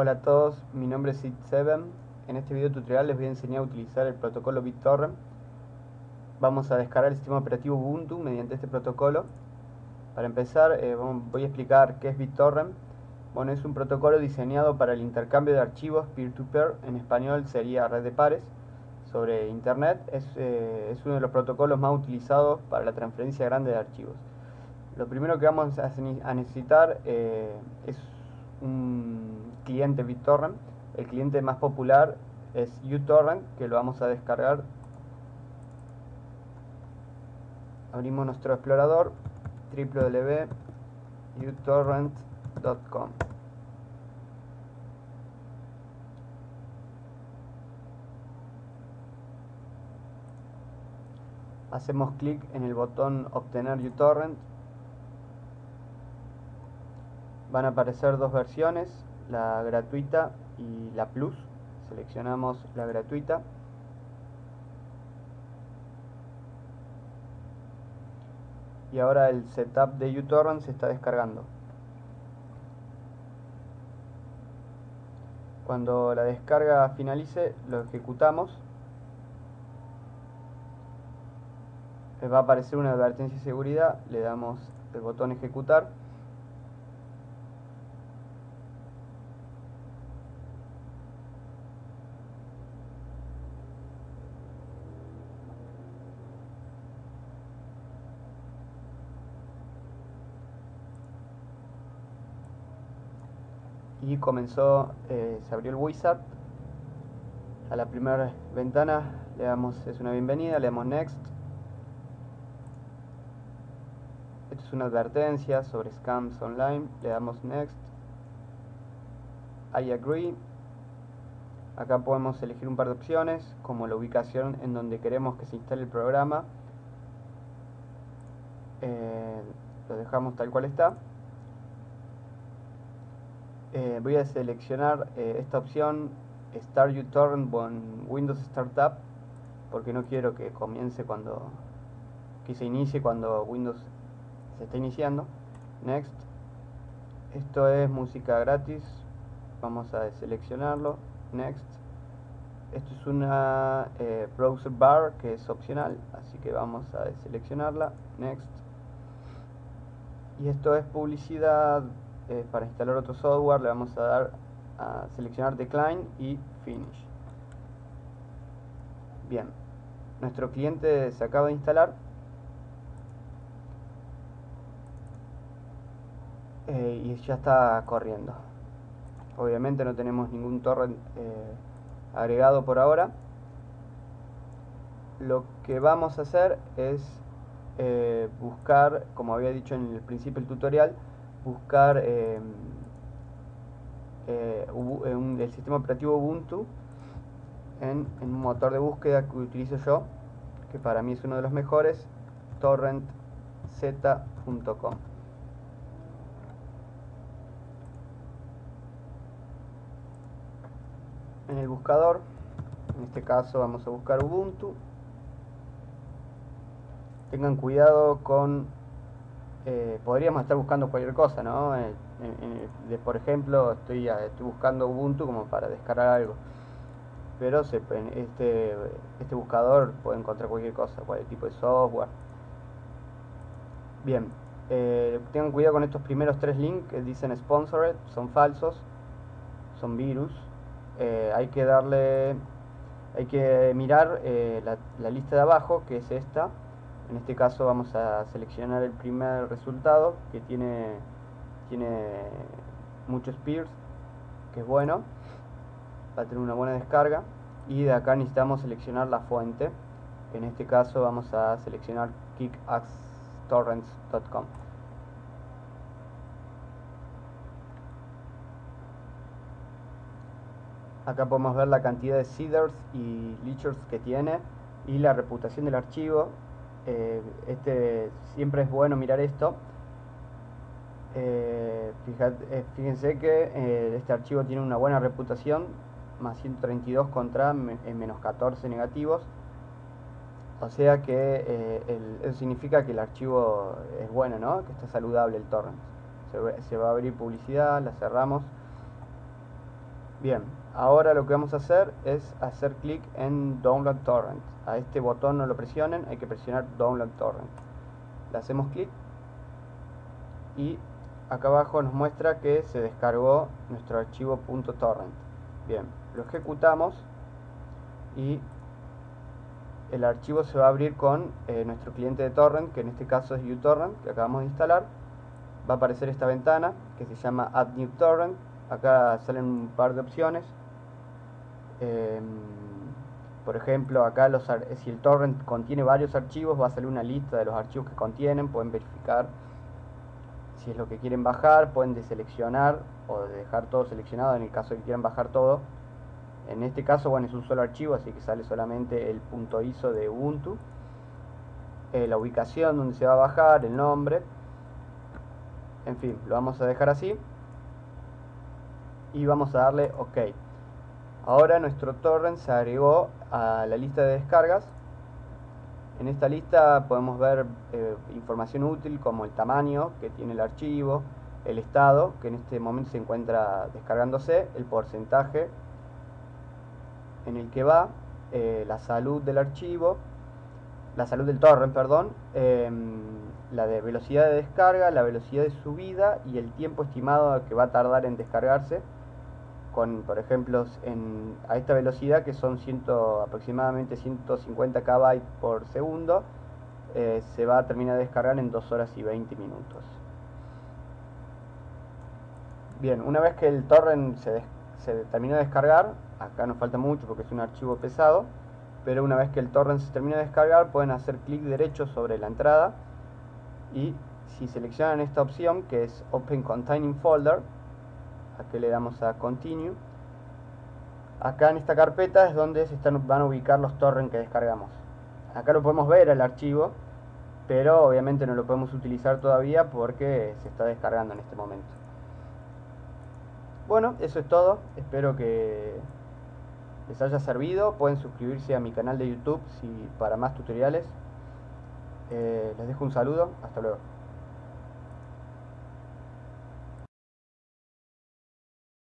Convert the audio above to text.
Hola a todos, mi nombre es Sid7. En este video tutorial les voy a enseñar a utilizar el protocolo BitTorrent. Vamos a descargar el sistema operativo Ubuntu mediante este protocolo. Para empezar, eh, voy a explicar qué es BitTorrent. Bueno, es un protocolo diseñado para el intercambio de archivos peer-to-peer, en español sería red de pares, sobre Internet. Es, eh, es uno de los protocolos más utilizados para la transferencia grande de archivos. Lo primero que vamos a necesitar eh, es un cliente BitTorrent. El cliente más popular es uTorrent, que lo vamos a descargar. Abrimos nuestro explorador www.utorrent.com. Hacemos clic en el botón obtener uTorrent van a aparecer dos versiones, la gratuita y la plus. Seleccionamos la gratuita. Y ahora el setup de uTorrent se está descargando. Cuando la descarga finalice, lo ejecutamos. Va a aparecer una advertencia de seguridad, le damos el botón ejecutar. Y comenzó, eh, se abrió el wizard. A la primera ventana le damos, es una bienvenida, le damos next. Esto es una advertencia sobre scams online le damos next. I agree. Acá podemos elegir un par de opciones como la ubicación en donde queremos que se instale el programa. Eh, lo dejamos tal cual está eh, voy a seleccionar eh, esta opción Start uTorrent con Windows Startup porque no quiero que comience cuando que se inicie cuando Windows se está iniciando. Next. Esto es música gratis. Vamos a seleccionarlo. Next. Esto es una eh, browser bar que es opcional así que vamos a seleccionarla. Next. Y esto es publicidad eh, para instalar otro software le vamos a dar a seleccionar decline y finish. Bien nuestro cliente se acaba de instalar. Eh, y ya está corriendo. Obviamente no tenemos ningún torrent eh, agregado por ahora. Lo que vamos a hacer es buscar como había dicho en el principio del tutorial buscar em, eh, el sistema operativo Ubuntu en, un motor de búsqueda que utilizo yo, que para mí es uno de los mejores, torrentzeta.com. En el buscador, en este caso vamos a buscar Ubuntu. Tengan cuidado con eh, podríamos estar buscando cualquier cosa, ¿no? de, por ejemplo, estoy, estoy buscando Ubuntu como para descargar algo. Pero se, este, este buscador puede encontrar cualquier cosa, cualquier tipo de software. Bien, eh, tengan cuidado con estos primeros tres links que dicen sponsored, son falsos, son virus. Eh, hay que darle, hay que mirar la lista de abajo, que es esta, en este caso vamos a seleccionar el primer resultado que tiene, tiene muchos peers, que es bueno, va a tener una buena descarga. Y de acá necesitamos seleccionar la fuente. En este caso vamos a seleccionar kickaxtorrents.com. Acá podemos ver la cantidad de seeders y leechers que tiene y la reputación del archivo eh, este, siempre es bueno mirar esto. Eh, eh, fíjense que este archivo tiene una buena reputación, más 132 contra menos 14 negativos. O sea que eso significa que el archivo es bueno, ¿no? que está saludable el torrent. Se va a abrir publicidad, la cerramos. Bien, ahora lo que vamos a hacer es hacer clic en Download Torrent. A este botón no lo presionen, hay que presionar Download Torrent. Le hacemos clic y acá abajo nos muestra que se descargó nuestro archivo .torrent. Bien, lo ejecutamos y el archivo se va a abrir con eh, nuestro cliente de torrent, que en este caso es uTorrent, que acabamos de instalar. Va a aparecer esta ventana que se llama Add New Torrent acá salen un par de opciones em, por ejemplo acá si el torrent contiene varios archivos va a salir una lista de los archivos que contienen pueden verificar si es lo que quieren bajar pueden deseleccionar o dejar todo seleccionado en el caso de que quieran bajar todo en este caso bueno es un solo archivo así que sale solamente el punto ISO de Ubuntu eh, la ubicación donde se va a bajar, el nombre en fin, lo vamos a dejar así y vamos a darle OK. Ahora nuestro torrent se agregó a la lista de descargas. En esta lista podemos ver eh, información útil como el tamaño que tiene el archivo, el estado que en este momento se encuentra descargándose, el porcentaje en el que va, eh, la salud del archivo, la salud del torrent, perdón, em, la de velocidad de descarga, la velocidad de subida y el tiempo estimado que va a tardar en descargarse con, por ejemplo, en, a esta velocidad que son ciento, aproximadamente 150 KB por segundo, eh, se va a terminar de descargar en 2 horas y 20 minutos. Bien, una vez que el torrent se, se terminó de descargar, acá nos falta mucho porque es un archivo pesado, pero una vez que el torrent se termina de descargar pueden hacer clic derecho sobre la entrada y si seleccionan esta opción que es Open Containing Folder, aquí le damos a Continue. Acá en esta carpeta es donde se están, van a ubicar los torrents que descargamos. Acá lo podemos ver el archivo, pero obviamente no lo podemos utilizar todavía porque se está descargando en este momento. Bueno, eso es todo. Espero que les haya servido. Pueden suscribirse a mi canal de YouTube si, para más tutoriales. Eh, les dejo un saludo. Hasta luego.